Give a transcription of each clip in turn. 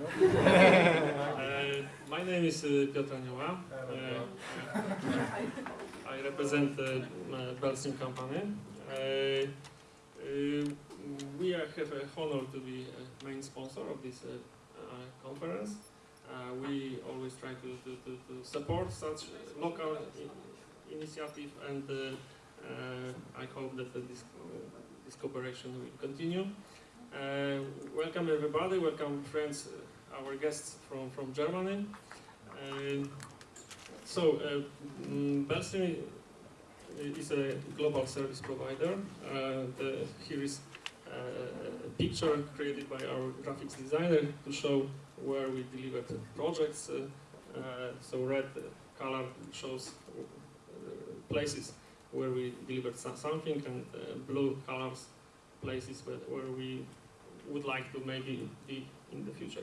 Uh, my name is uh, Piotr Anioła. Uh, I represent the uh, BLStream company. Uh, uh, we are, have a honor to be a main sponsor of this conference. We always try to, to, to, to support such local i- initiative and I hope that this, this cooperation will continue. Welcome everybody, welcome friends, our guests from, from Germany. So, uh, mm, is a global service provider. Uh, the, here is uh, a picture created by our graphics designer to show where we delivered projects. So red color shows places where we delivered something and uh, blue colors places where, where we would like to maybe be in the future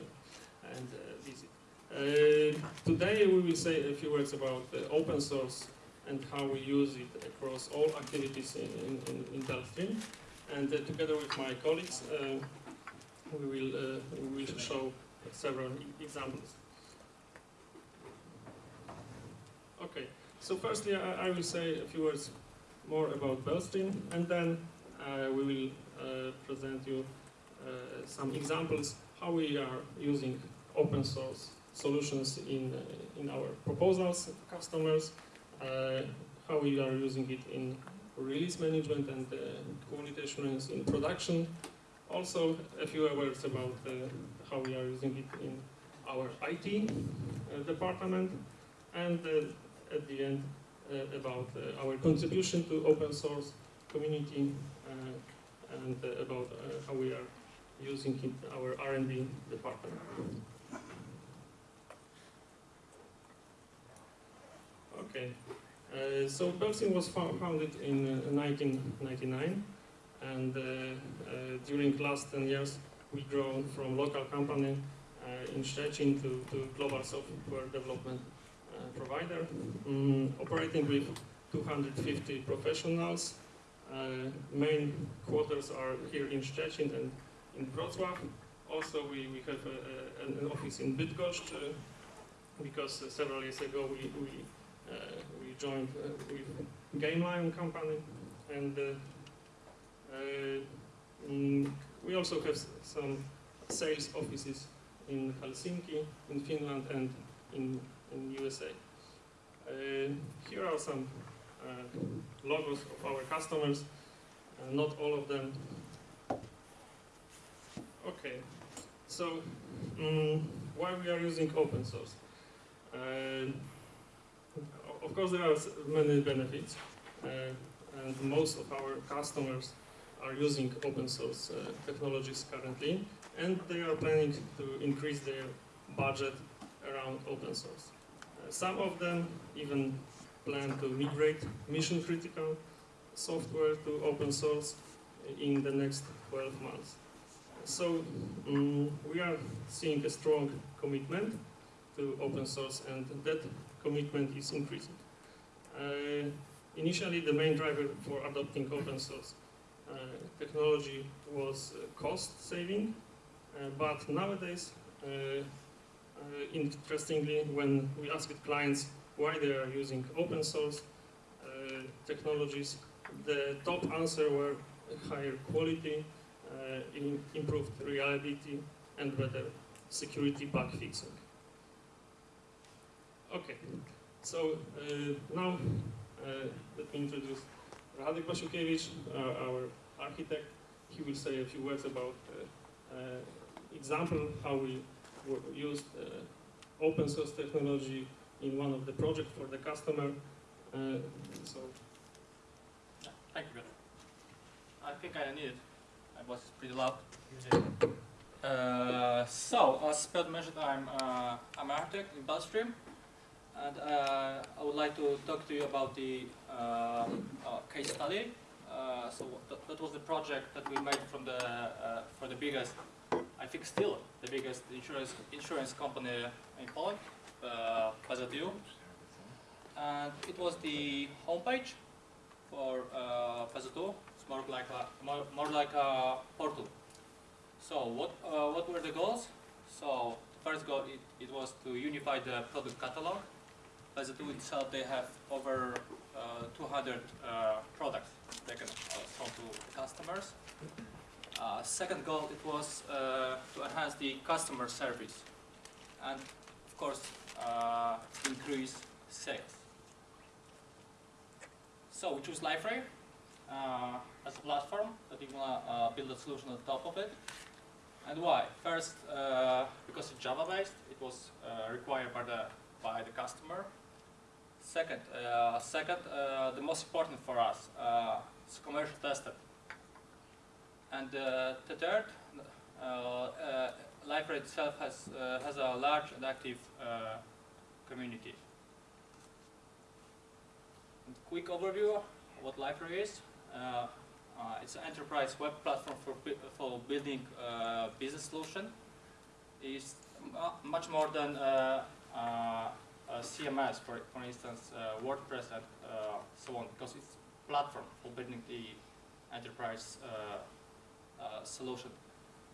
and uh, visit. Uh, today we will say a few words about open source and how we use it across all activities in, in, in. And uh, together with my colleagues, we will we will show several examples. Okay, so firstly I, I will say a few words more about BLStream, and then uh, we will uh, present you uh, some examples how we are using open source solutions in uh, in our proposals to customers, uh, how we are using it in release management and uh, assurance in production. Also, a few words about uh, how we are using it in our IT uh, department, and uh, at the end about our contribution to open source community and about how we are using it in our R&D department. Okay, uh, so BLStream was founded in uh, 1999, and uh, uh, during last 10 years we grown from local company uh, in Szczecin to, to global software development uh, provider, mm, operating with 250 professionals. Main quarters are here in Szczecin and in Wrocław. Also, we, we have a, a, an office in Bydgoszcz because several years ago we, we, we joined uh, with Gamelion company and uh, uh, we also have some sales offices in Helsinki, in Finland and in, in USA. Uh, here are some uh, logos of our customers, uh, not all of them. Okay, so mm, why we are using open source? Of course, there are many benefits, uh, and most of our customers are using open source uh, technologies currently, and they are planning to increase their budget around open source. Uh, some of them even plan to migrate mission critical software to open source in the next 12 months. So mm, we are seeing a strong commitment to open source and that commitment is increasing. Uh, initially the main driver for adopting open source uh, technology was uh, cost saving, uh, but nowadays, uh, interestingly, when we asked clients why they are using open source technologies, the top answer were higher quality, improved reliability, and better security bug fixing. Okay, so uh, now uh, let me introduce Radek Basiukiewicz, uh, our architect. He will say a few words about example how we used open source technology in one of the projects for the customer. Uh, so Thank you, Peter. I think I need it. My was pretty loud. Uh, so, as Piotr mentioned, I'm uh, I'm an architect in BLStream, and uh, I would like to talk to you about the uh, uh, case study. Uh, so th- that was the project that we made from the uh, for the biggest, I think still the biggest insurance insurance company in Poland, uh. And it was the homepage for uh, PZU. It's more like a more, more like a portal. So what uh, what were the goals? So first goal it, it was to unify the product catalog. By the tool itself, they have over uh, 200 uh, products they can uh, sell to customers. Second goal it was to enhance the customer service and of course increase sales. So we choose Liferay uh, as a platform that we want to uh, build a solution on top of it. And why? First, uh, because it's Java based, it was required by the by the customer. Second, uh, second, uh, the most important for us, uh, it's commercial tested. And the third, Liferay itself has has a large and active community. And quick overview of what Liferay is. Uh, it's an enterprise web platform for, for building uh, business solution. It's much more than uh, CMS, for, for instance, uh, WordPress and uh, so on, because it's platform for building the enterprise uh, uh, solution.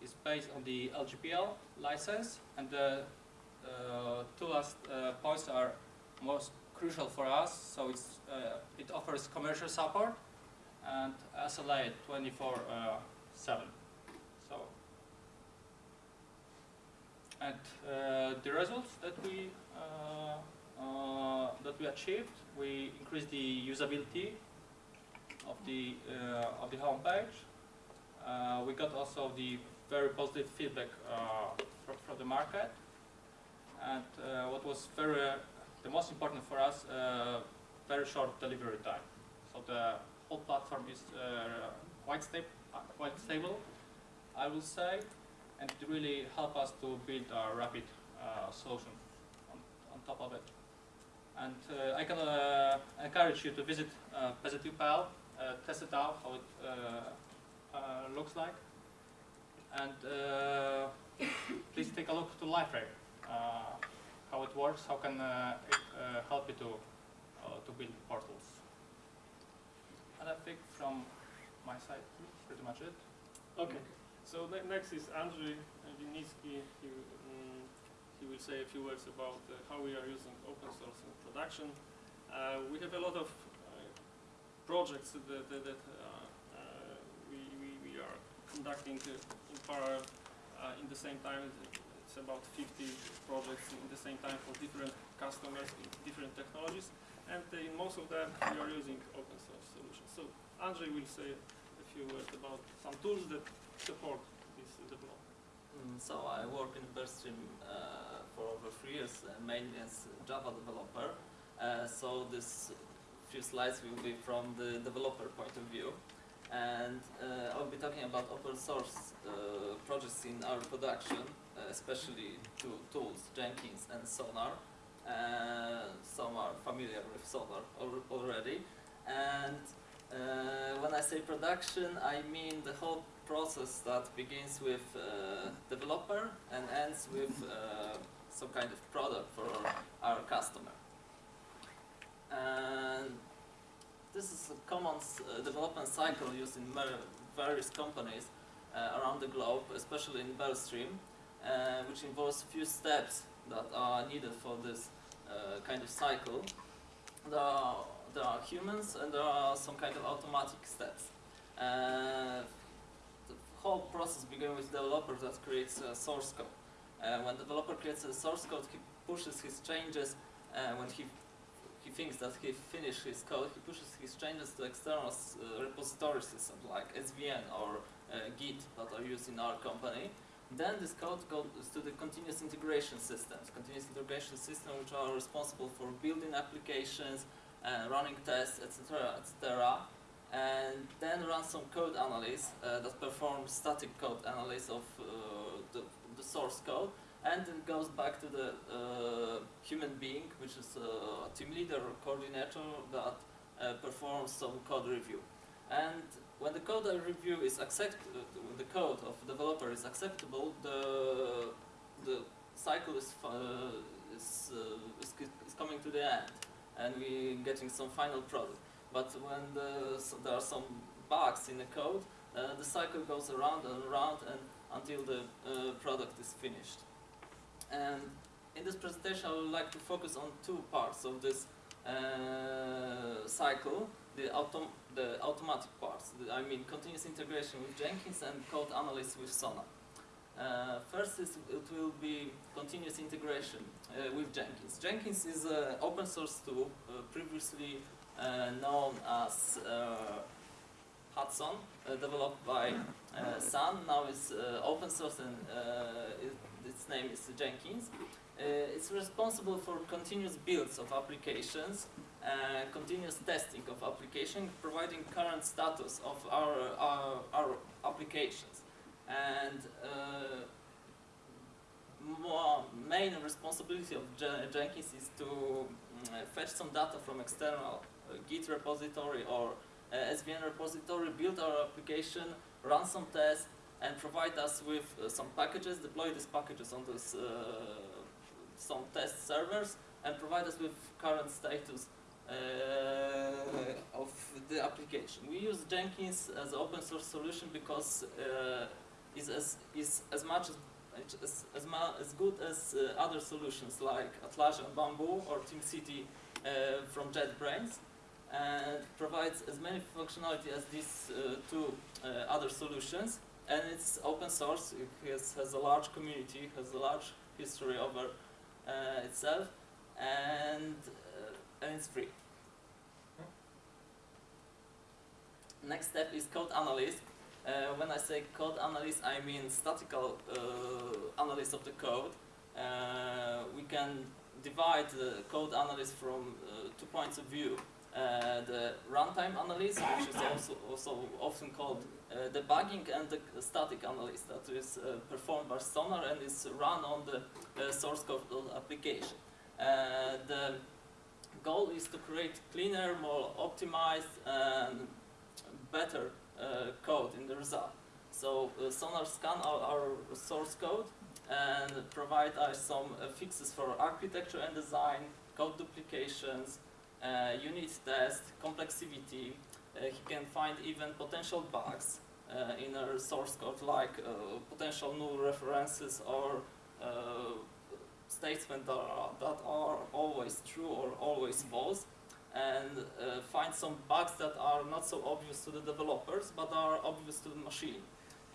It's based on the LGPL license, and the uh, two last uh, points are most crucial for us. So it's, uh, it offers commercial support and SLA 24 uh, 7. So, and uh, the results that we uh, uh, that we achieved, we increased the usability of the of the homepage. We got also the very positive feedback from, from the market, and what was very the most important for us, uh, very short delivery time. So the whole platform is uh, quite, sta quite stable, I will say, and it really helped us to build a rapid uh, solution on, on top of it. And uh, I can uh, encourage you to visit uh, Positive.pl, uh, test it out, how it uh, uh, looks like. And please take a look to Liferay, how it works, how can it help you to, to build portals. And I think from my side, pretty much it. Okay, so ne- next is Andrzej Winnicki. He, mm, he will say a few words about uh, how we are using open source in production. Uh, we have a lot of uh, projects that, that, that uh, uh, we, we, we are conducting in parallel in the same time. It's about 50 projects in the same time for different customers, in different technologies, and in most of them we are using open source solutions. So Andrzej will say few words about some tools that support this development. Mm, So I work in BLStream uh, for over three years, uh, mainly as a Java developer. Uh, so this few slides will be from the developer point of view. And uh, I'll be talking about open source uh, projects in our production, uh, especially two tools, Jenkins and Sonar. Some are familiar with Sonar al- already. And uh, when I say production, I mean the whole process that begins with uh, developer and ends with uh, some kind of product for our customer. And this is a common uh, development cycle used in various companies uh, around the globe, especially in BLStream, uh, which involves a few steps that are needed for this kind of cycle. Are, there are humans and there are some kind of automatic steps. Uh, the whole process begins with developer that creates a source code. Uh, when developer creates a source code, he pushes his changes uh, when he he thinks that he finished his code, he pushes his changes to external uh, repository systems like SVN or uh, Git that are used in our company. Then this code goes to the continuous integration systems, continuous integration systems which are responsible for building applications, running tests, etc., etc. And then run some code analysis uh, that performs static code analysis of uh, the, the source code and then goes back to the uh, human being, which is uh, a team leader or coordinator that uh, performs some code review. And when the code review is accept, uh, when the code of the developer is acceptable, the the cycle is uh, is, uh, is is coming to the end, and we're getting some final product. But when the, so there are some bugs in the code, uh, the cycle goes around and around and until the uh, product is finished. and in this presentation, I would like to focus on two parts of this uh, cycle: the autom the automatic parts. The, I mean, continuous integration with Jenkins and code analysis with Sonar. Uh, first, is, it will be continuous integration uh, with Jenkins. Jenkins is an open source tool uh, previously uh, known as uh, Hudson, uh, developed by Sun. Now it's open source and it, its name is Jenkins. It's responsible for continuous builds of applications, continuous testing of application, providing current status of our, our, our applications. And uh, more main responsibility of Je- Jenkins is to mm, fetch some data from external uh, Git repository or uh, SVN repository, build our application, run some tests, and provide us with some packages, deploy these packages on this, uh, some test servers, and provide us with current status uh, of the application. We use Jenkins as an open source solution because uh, is as is as much as as, as, ma- as good as uh, other solutions like Atlassian Bamboo or TeamCity uh, from JetBrains and provides as many functionality as these uh, two uh, other solutions and it's open source, it has, has a large community, has a large history over uh, itself and, uh, and it's free. Next step is code analyst. Uh, when I say code analyst, I mean statical uh, analysis of the code. Uh, we can divide the code analysis from uh, two points of view. Uh, the runtime analysis, which is also, also often called uh, debugging, and the static analysis that is performed by Sonar and is run on the source code of the application. The goal is to create cleaner, more optimized, and better code in the result. So uh, Sonar scan our, our source code and provide us some uh, fixes for architecture and design, code duplications, uh, unit test, complexity. Uh, he can find even potential bugs uh, in our source code like uh, potential null references or uh, statements that that are always true or always false and uh, find some bugs that are not so obvious to the developers but are obvious to the machine.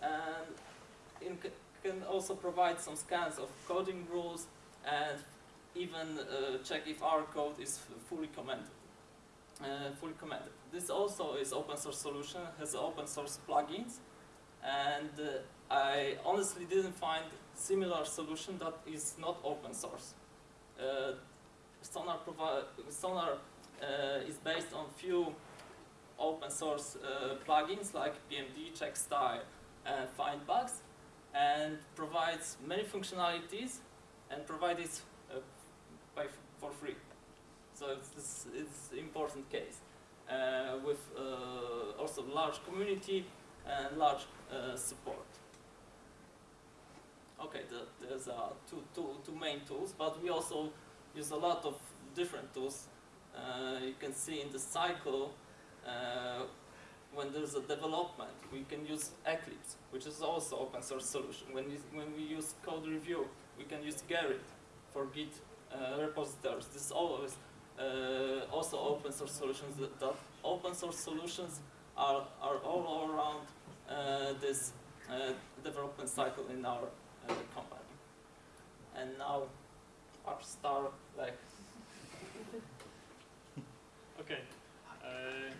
And it can also provide some scans of coding rules and even uh, check if our code is fully commented. Uh, fully commented. This also is open source solution, has open source plugins, and uh, I honestly didn't find similar solution that is not open source. Uh, Sonar, Sonar is based on few open source uh, plugins like PMD, Checkstyle, and FindBugs, and provides many functionalities and provides it uh, by for free. So it's it's important case uh, with uh, also large community and large uh, support. Okay, the, there's uh, two, two, two main tools, but we also use a lot of different tools. Uh, you can see in the cycle uh, when there's a development, we can use Eclipse, which is also open source solution. When we, when we use code review, we can use Gerrit for Git uh, repositories. This is always uh, also open source solutions. That, that open source solutions are, are all around uh, this uh, development cycle in our company. And now our star, like Okay. Uh,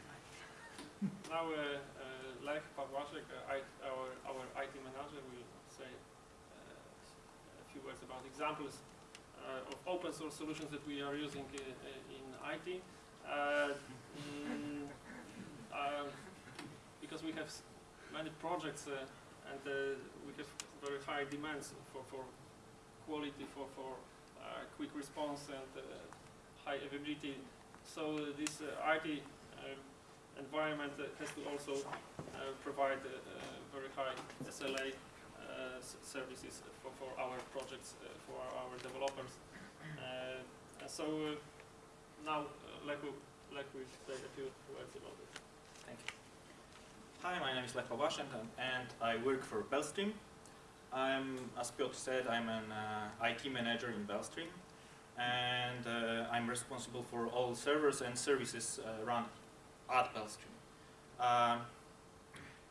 now, uh, uh, Lech our, our IT manager, will say uh, a few words about examples uh, of open source solutions that we are using uh, in IT. Mm, because we have many projects and we have very high demands for, for quality, for, for quick response and high availability so this uh, IT uh, environment has to also uh, provide uh, very high SLA services for, for our projects, for our developers. So now, uh, like, we, like we say a few words about it. thank you. Hi, my name is Lech and- and I work for BLStream. I'm, as Piotr said, I'm an uh, IT manager in BLStream, and uh, I'm responsible for all servers and services uh, run at BLStream. Uh,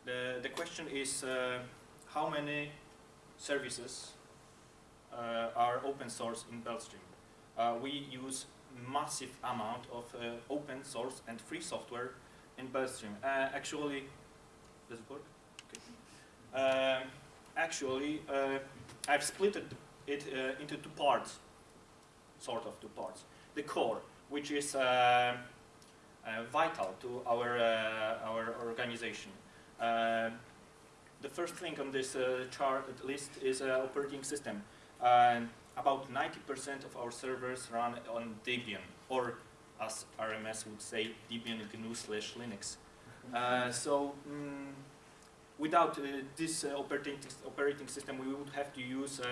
the, the question is uh, how many services uh, are open source in BLStream? Uh, we use massive amount of uh, open source and free software in BLStream. Actually, does it work? Okay. Um, actually, I've split it, it into two parts, sort of two parts. The core, which is uh, uh, vital to our, uh, our organization. Uh, the first thing on this uh, chart list is operating system. About 90% of our servers run on Debian, or as RMS would say, Debian GNU slash Linux. So mm, without this operating, operating system, we would have to use,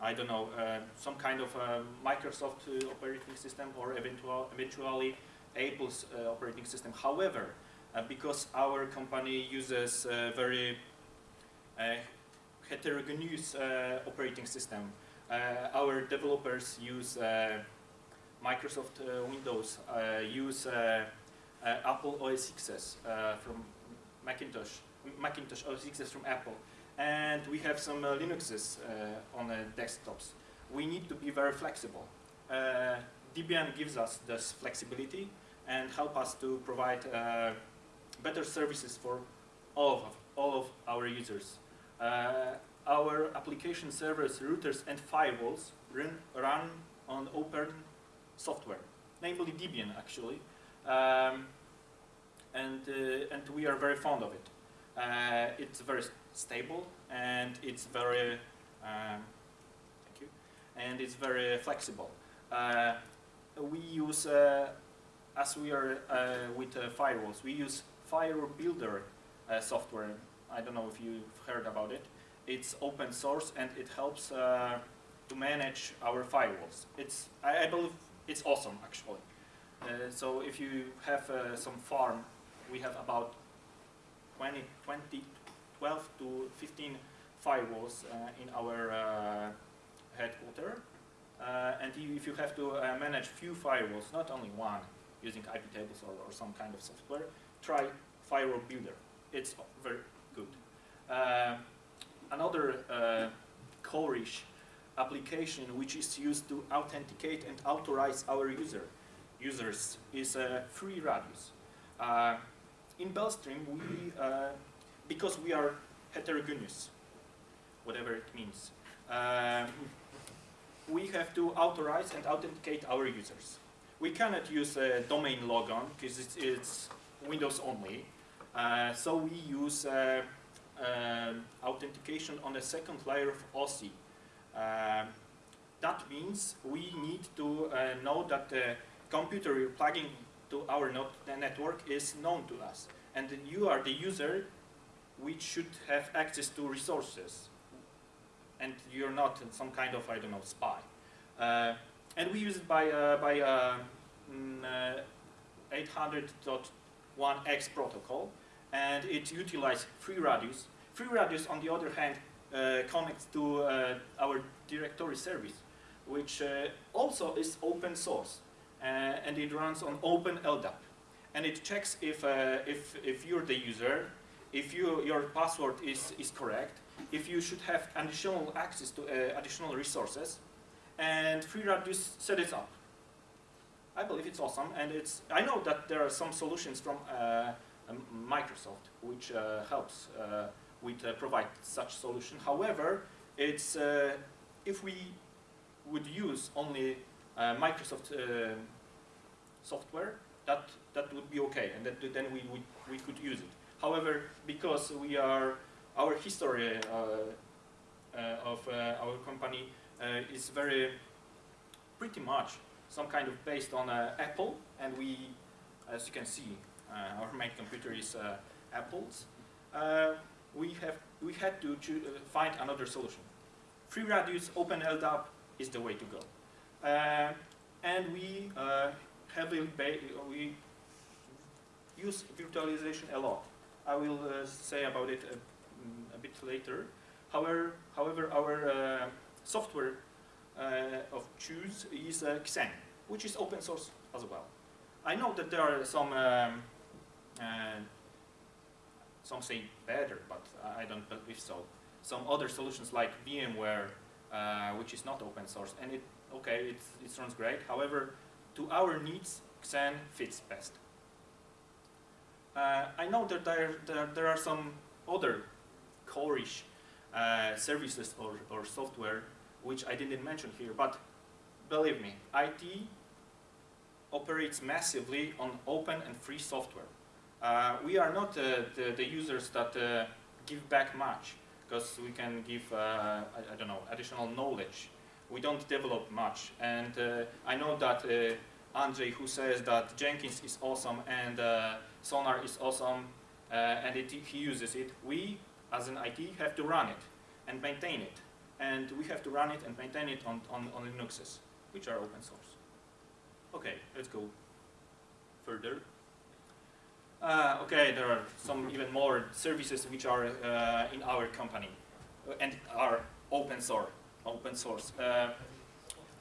I don't know, uh, some kind of uh, Microsoft uh, operating system or eventual, eventually Apple's uh, operating system. However, uh, because our company uses very heterogeneous operating system, our developers use Microsoft Windows, use Apple OS Xs from Macintosh, Macintosh OS Xs from Apple, and we have some uh, Linuxes uh, on desktops. We need to be very flexible. Uh, Debian gives us this flexibility and help us to provide uh, better services for all of, all of our users. Uh, our application servers, routers, and firewalls run, run on open software, namely Debian actually, um, and uh, and we are very fond of it. Uh, it's very stable and it's very um, thank you, and it's very flexible. Uh, we use uh, as we are uh, with uh, firewalls, we use Firewall Builder software. I don't know if you've heard about it. It's open source and it helps to manage our firewalls. It's I, I believe it's awesome actually. Uh, so if you have uh, some farm, we have about 20, 20, 12 to 15 firewalls uh, in our uh, headquarter. Uh, and if you have to manage few firewalls, not only one, using IP tables or, or some kind of software, try Firewall Builder. It's very good. Uh, another uh, core-ish application which is used to authenticate and authorize our user users is uh, Free Radius. Uh, in BLStream, we, because we are heterogeneous, whatever it means, um, we have to authorize and authenticate our users. We cannot use a domain logon because it's, it's Windows only. Uh, so we use uh, um authentication on the second layer of OSI. Um, that means we need to uh, know that the computer you're plugging to our network is known to us. And you are the user which should have access to resources. And you're not some kind of, I don't know, spy. Uh, and we use it by, uh, by uh, mm, uh, 800.1x protocol. And it utilizes free radius. Free radius, on the other hand, uh, connects to uh, our directory service, which also is open source. And it runs on open LDAP. And it checks if, if, if you're the user, if you, your password is, is correct, if you should have additional access to uh, additional resources, and FreeRadius set it up. I believe it's awesome, and it's. I know that there are some solutions from uh, um, Microsoft which uh, helps uh, with uh, provide such solution. However, it's uh, if we would use only Microsoft software, that that would be okay, and that, then we would we could use it. However, because we are our history uh, uh, of uh, our company is very pretty much some kind of based on Apple, and we, as you can see, our main computer is Apple's. We have we had to find another solution. Free Radius Open LDAP is the way to go, uh, and we uh, heavily we use virtualization a lot. I will uh, say about it a, mm, a bit later. However, however our uh, software uh, of choose is uh, Xen, which is open source as well. I know that there are some, um, uh, some say better, but I don't believe so. Some other solutions like VMware, uh, which is not open source, and it okay, it, it runs great. However, to our needs, Xen fits best. Uh, I know that there, there, there are some other core-ish uh, services or, or software which I didn't mention here, but believe me, IT operates massively on open and free software. Uh, we are not uh, the, the users that uh, give back much because we can give, uh, I, I, don't know, additional knowledge. We don't develop much. And uh, I know that uh, Andrzej, who says that Jenkins is awesome and Sonar is awesome and it, he uses it, we as an IT have to run it and maintain it. And we have to run it and maintain it on, on, on Linuxes, which are open source. Okay, let's go further. Uh, okay, there are some even more services which are uh, in our company uh, and are open source. Open source, uh,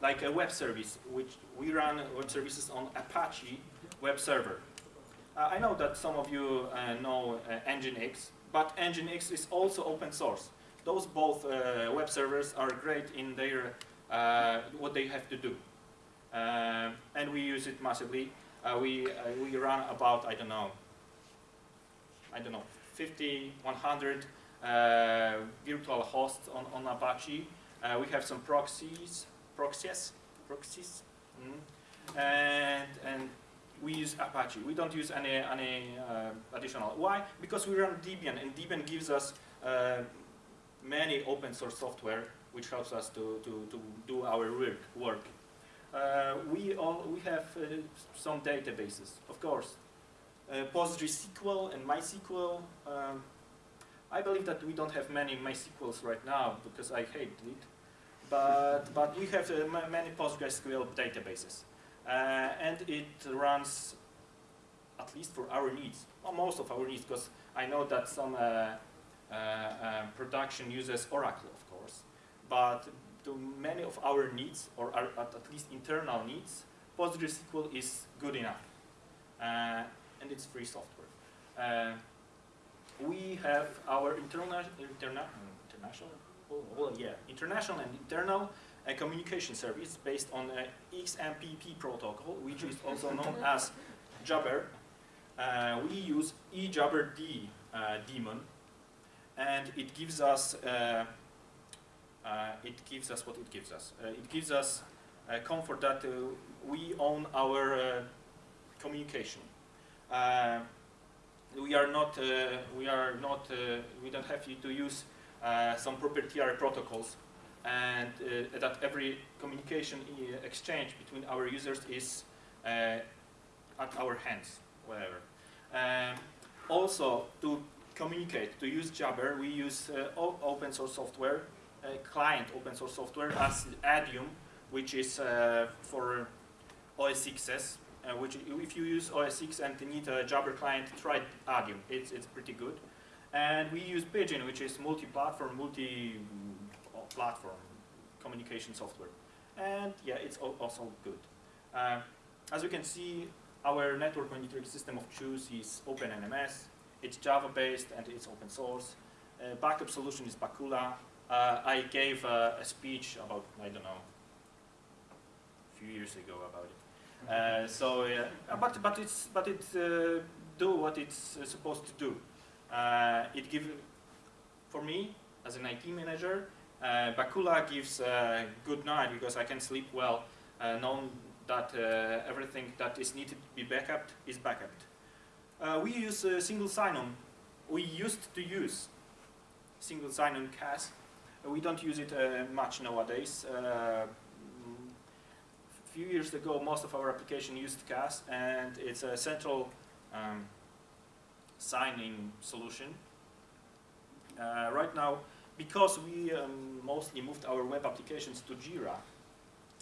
like a web service, which we run web services on Apache web server. Uh, I know that some of you uh, know Nginx, but Nginx is also open source. Those both web servers are great in their what they have to do. And we use it massively. Uh, we, uh, we run about, I don't know, I don't know, 50, 100 uh, virtual hosts on, on Apache. Uh, we have some proxies, proxies, proxies, mm. and, and we use Apache. We don't use any, any uh, additional. Why? Because we run Debian, and Debian gives us uh, many open source software which helps us to, to, to do our work. work. Uh, we, all, we have uh, some databases, of course. Uh, PostgreSQL and MySQL. Um, I believe that we don't have many MySQLs right now because I hate it. But, but we have many PostgreSQL databases. And it runs at least for our needs, or most of our needs, because I know that some uh, uh, uh, production uses Oracle, of course, but to many of our needs, or our, at, least internal needs, PostgreSQL is good enough. Uh, and it's free software. Uh, we have our internal, interna international, oh, well, yeah, international and internal uh, communication service based on uh, XMPP protocol, which is also known as Jabber. Uh, we use ejabberd uh, daemon, and it gives us uh, uh, it gives us what it gives us. Uh, it gives us uh, comfort that we own our communication. we are not, we are not, we don't have to use some proprietary protocols and uh, that every communication exchange between our users is uh, at our hands, whatever. Um, also, to communicate, to use Jabber, we use uh, open source software client open source software as Adium, which is uh, for OS 6s. Uh, which if you use OS 6 and need a Jabber client, try Adium. It's, it's pretty good. And we use Pidgin, which is multi-platform, multi-platform communication software. And yeah, it's also good. Uh, as you can see, our network monitoring system of choose is OpenNMS. It's Java-based and it's open source. Uh, backup solution is Bacula uh, I gave a speech about, I don't know, a few years ago about it. Uh, so, uh, but, but, it's, but it uh, do what it's uh, supposed to do. it give, for me, as an IT manager, Bacula gives a good night because I can sleep well, knowing that everything that is needed to be backed is backed. Up. We use single sign-on. We used to use single sign-on CAS we don't use it uh, much nowadays. A uh, few years ago, most of our application used CAS, and it's a central um, signing solution. Uh, right now, because we um, mostly moved our web applications to Jira,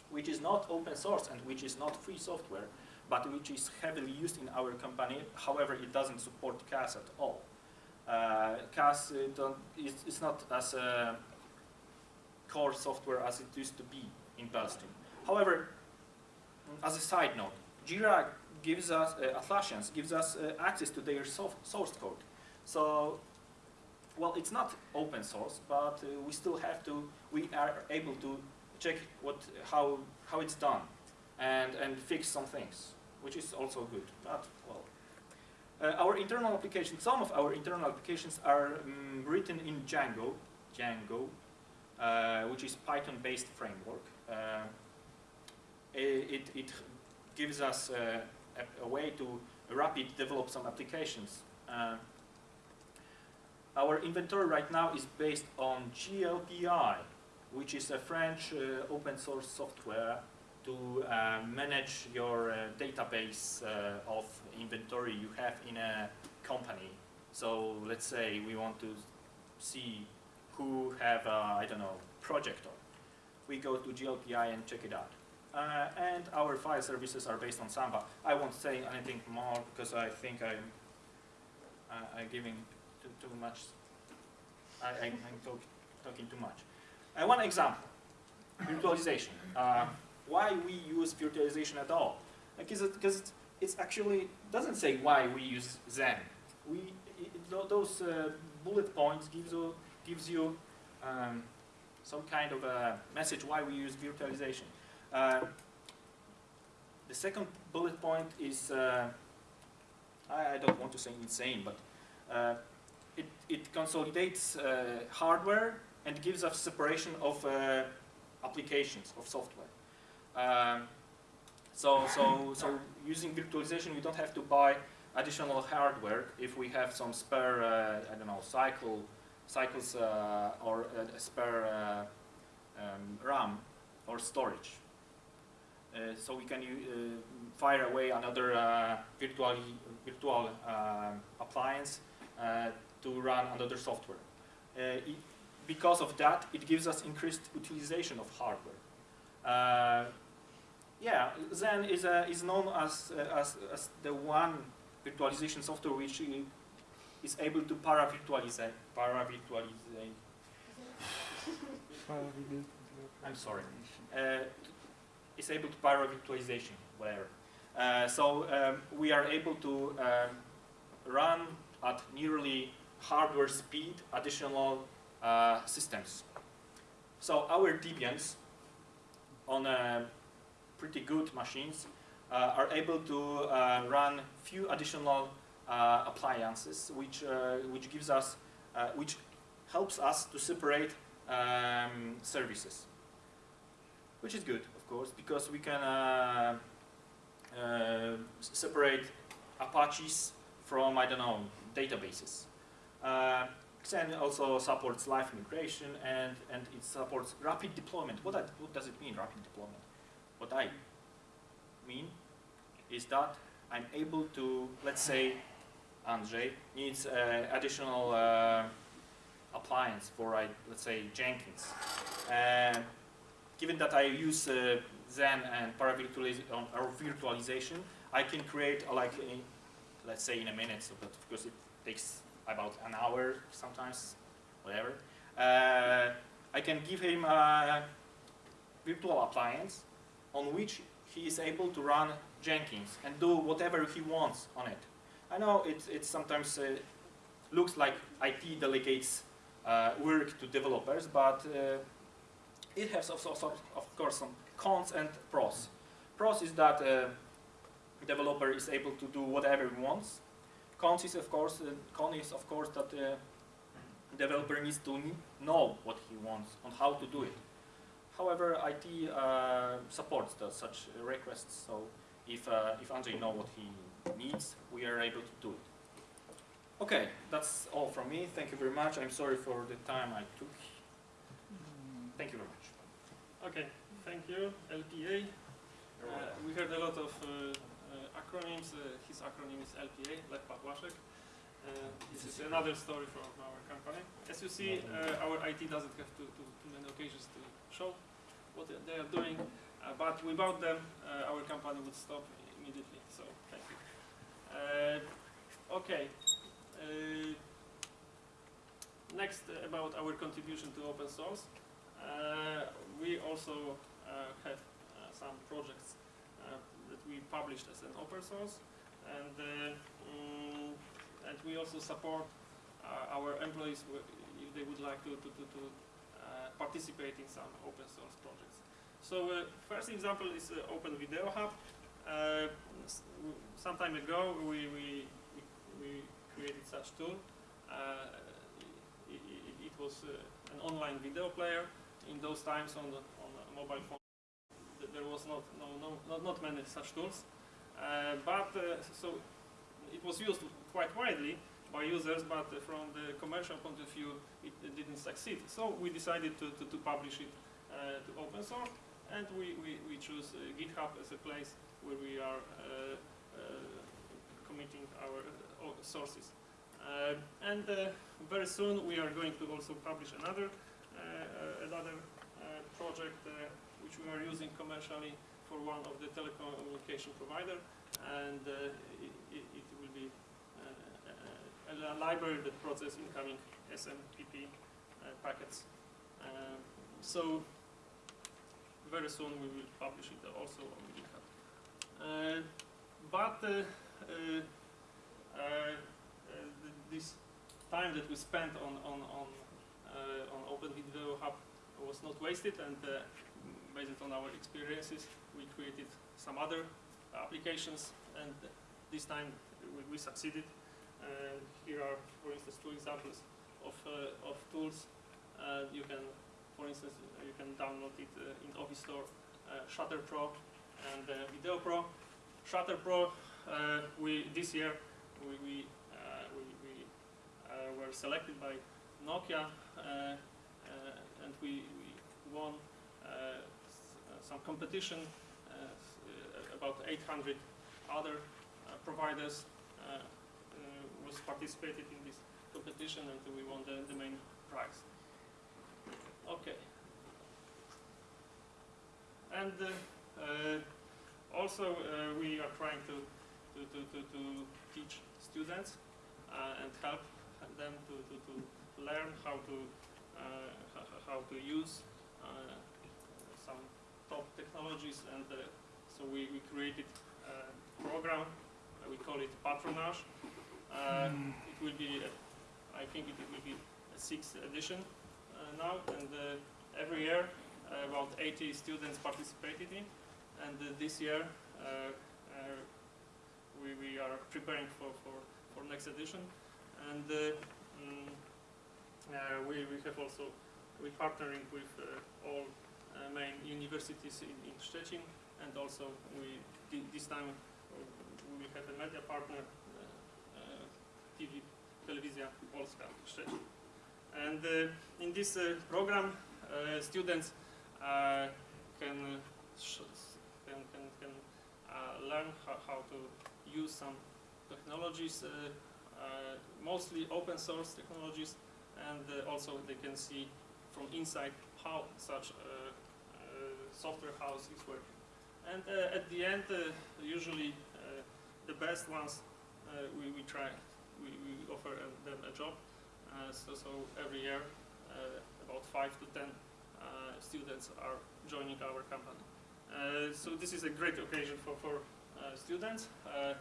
which is not open source and which is not free software, but which is heavily used in our company. However, it doesn't support CAS at all. Uh, CAS uh, is, not as a core software as it used to be in BLStream. However, as a side note, Jira gives us, uh, Atlassians gives us uh, access to their source code. So, well, it's not open source, but uh, we still have to, we are able to check what, how, how it's done and, and fix some things, which is also good. But, well, uh, our internal applications, some of our internal applications are um, written in Django, Django, uh, which is Python-based framework. Uh, it, it gives us uh, a, a, way to rapid develop some applications. Our inventory right now is based on GLPI, which is a French uh, open source software to uh, manage your uh, database uh, of inventory you have in a company. So let's say we want to see who have, I don't know, project on. We go to GLPI and check it out. Uh, and our file services are based on Samba. I won't say anything more because I think I'm, uh, I'm giving too, too much, I, I, I'm talk, talking too much. Uh, one example, virtualization. Uh, why we use virtualization at all? Because it, because it's actually doesn't say why we use Xen. We it, it, those uh, bullet points gives you gives you um, some kind of a message why we use virtualization. Uh, the second bullet point is uh, I, I, don't want to say insane, but uh, it, consolidates uh, hardware and gives us separation of uh, applications of software. Um, so, so, so using virtualization, we don't have to buy additional hardware if we have some spare, uh, I don't know, cycle, cycles uh, or spare um, RAM or storage. Uh, so we can uh, fire away another uh, virtual, virtual appliance to run another software. It, because of that, it gives us increased utilization of hardware yeah, Xen is, uh, is known as, uh, as, as the one virtualization software which is able to para-virtualize. Para-virtualize. I'm sorry. Uh, is able to para-virtualization, whatever. Uh, so um, we are able to um, run at nearly hardware speed additional uh, systems. So our Debians on a pretty good machines uh, are able to uh, run few additional uh, appliances, which which gives us which helps us to separate um, services, which is good, of course, because we can uh, uh, separate Apaches from, I don't know, databases. Uh, Xen also supports live migration and, and it supports rapid deployment. What, that, what does it mean, rapid deployment? What I mean is that I'm able to, let's say, Andrzej needs uh, additional uh, appliance for, uh, let's say, Jenkins. given that I use uh, and or virtualization, I can create like, a, let's say, in a minute, so, but because it takes about an hour sometimes, whatever. Uh, I can give him a virtual appliance on which he is able to run Jenkins and do whatever he wants on it. I know it, it sometimes uh, looks like IT delegates uh, work to developers, but uh, it has also, also, of course, some cons and pros. Pros is that uh, developer is able to do whatever he wants. Cons is, of course, uh, con is, of course, that uh, developer needs to know what he wants and how to do it. However, IT uh, supports the, such requests, so if, uh, if Andrzej knows what he needs, we are able to do it. Okay, that's all from me. Thank you very much. I'm sorry for the time I took. Thank you very much. Okay, thank you. LPA. Uh, we heard a lot of uh, acronyms. Uh, his acronym is LPA, Lech Pawłaszek. this is another story from our company. As you see, our IT doesn't have too, too, too many occasions to show what they are doing, uh, but without them, uh, our company would stop immediately. So thank you. Uh, okay. next uh, about our contribution to open source. Uh, we also uh, have uh, some projects uh, we published as an open source, and uh, mm, and we also support uh, our employees if they would like to to, to, to uh, participate in some open source projects. So first example is Open Video Hub. Some time ago we, we, we, created such tool. Uh, it, it, it was uh, an online video player. In those times on the on mobile phone, there was not no, no not, not many such tools. Uh, but uh, so it was used quite widely by users, but uh, from the commercial point of view, it, it didn't succeed. So we decided to, to, to publish it to open source, and we, we, we choose GitHub as a place where we are committing our sources. Uh, and uh, very soon we are going to also publish another uh, another project which we are using commercially for one of the telecommunication provider, and uh, it, it, will be uh, a, library that process incoming SMPP uh, packets. Um, so very soon we will publish it also on GitHub. Uh, but this time that we spent on on on, uh, on Open Video Hub was not wasted, and uh, based on our experiences, we created some other applications, and this time we, we succeeded. And here are, for instance, two examples of uh, of tools. Uh, you can, for instance, you can download it uh, in Ovi Store, uh, Shutter Pro and uh, Video Pro. Shutter Pro, uh, we this year we we we, we were selected by Nokia, and we, we won some competition. Uh, about 800 other uh, providers uh, was participated in this competition, and we won the, the main prize. Okay. And also we are trying to, to, to, to, teach students and help them to, to, to learn how to, how to use top technologies and uh, so we, we created a program, uh, we call it Patronage. Uh, It will be, uh, I think it will be a sixth edition uh, now and uh, every year about 80 students participated in. And this year uh, uh, we, we are preparing for, for, for next edition. And uh, mm, uh, we, we have also we're partnering with uh, all main universities in, in Szczecin and also we this time uh, we have a media partner uh, uh, TV Telewizja Polska Szczecin and uh, in this uh, program uh, students uh, can, uh, can, can, can uh, learn how, how to use some technologies, uh, uh, mostly open source technologies, and uh, also they can see from inside how such uh software house is working. And uh, at the end, uh, usually uh, the best ones we, we try, we, we offer them a job. So, so every year, about five to ten uh, students are joining our company. Uh, so this is a great occasion for, for uh, students, uh,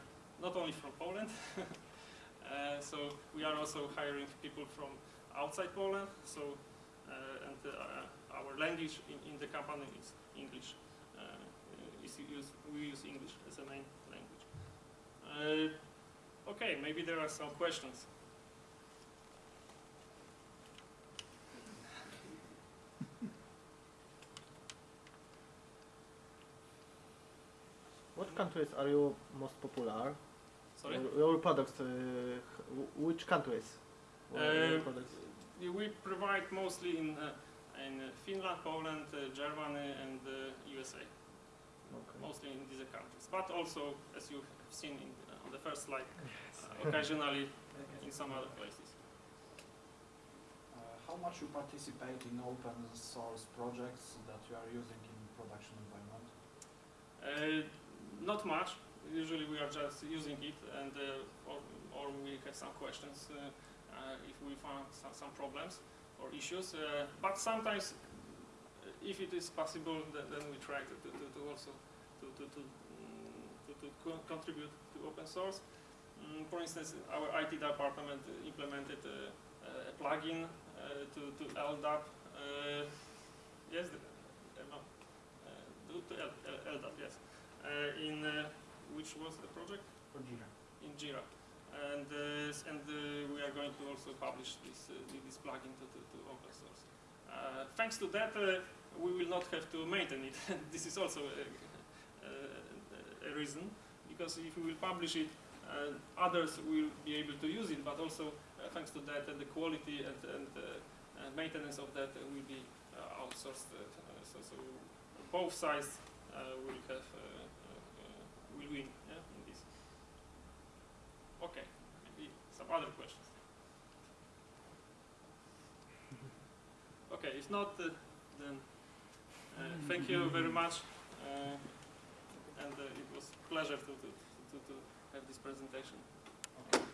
not only from Poland. so we are also hiring people from outside Poland. So and uh, our language in, in the company is English. Uh, is use, we use English as a main language. Uh, okay, maybe there are some questions. What countries are you most popular? Sorry. Your, your products, uh, which countries? Uh, products? Yeah, We provide mostly in uh, in uh, Finland, Poland, uh, Germany, and uh, USA. Okay. Mostly in these countries, but also, as you've seen in, uh, on the first slide, uh, occasionally in some other places. Uh, how much you participate in open source projects that you are using in production environment? Uh, not much. Usually we are just using it, and uh, or, or we have some questions. Uh, if we find some, some problems or issues. Uh, but sometimes, uh, if it is possible, then, then we try to, to, to, to also to, to, to, to, to co- contribute to open source. Mm, for instance, our IT department implemented uh, uh, a plugin uh, to, to LDAP. Uh, yes, uh, uh, to, to L, L, LDAP, yes. Uh, in uh, which was the project? For Jira. in Jira. And, uh, and uh, we are going to also publish this, uh, thi- this plugin to, to, to open source. Thanks to that, we will not have to maintain it. this is also a, a, reason, because if we will publish it, others will be able to use it, but also thanks to that, the quality and, and, maintenance of that will be outsourced. So, so both sides uh, will have uh, uh, will win. Okay, maybe some other questions. Okay, if not, uh, then uh, thank you very much, uh, and uh, it was a pleasure to, to, to, to have this presentation. Okay.